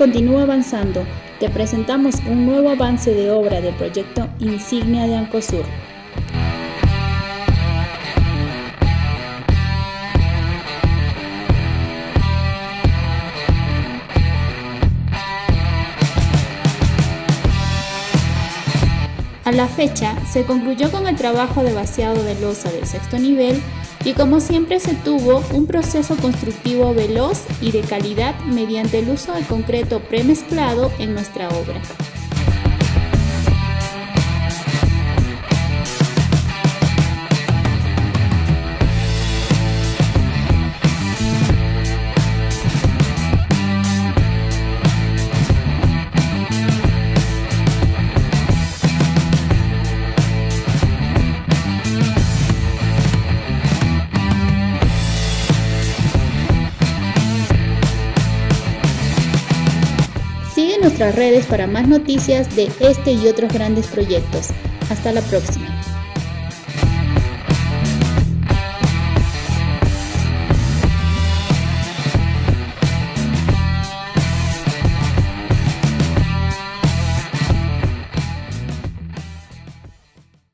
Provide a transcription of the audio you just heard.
continúa avanzando. Te presentamos un nuevo avance de obra del proyecto Insignia de Ancosur. A la fecha, se concluyó con el trabajo de vaciado de losa del sexto nivel y como siempre se tuvo un proceso constructivo veloz y de calidad mediante el uso de concreto premezclado en nuestra obra. Sigue nuestras redes para más noticias de este y otros grandes proyectos. Hasta la próxima.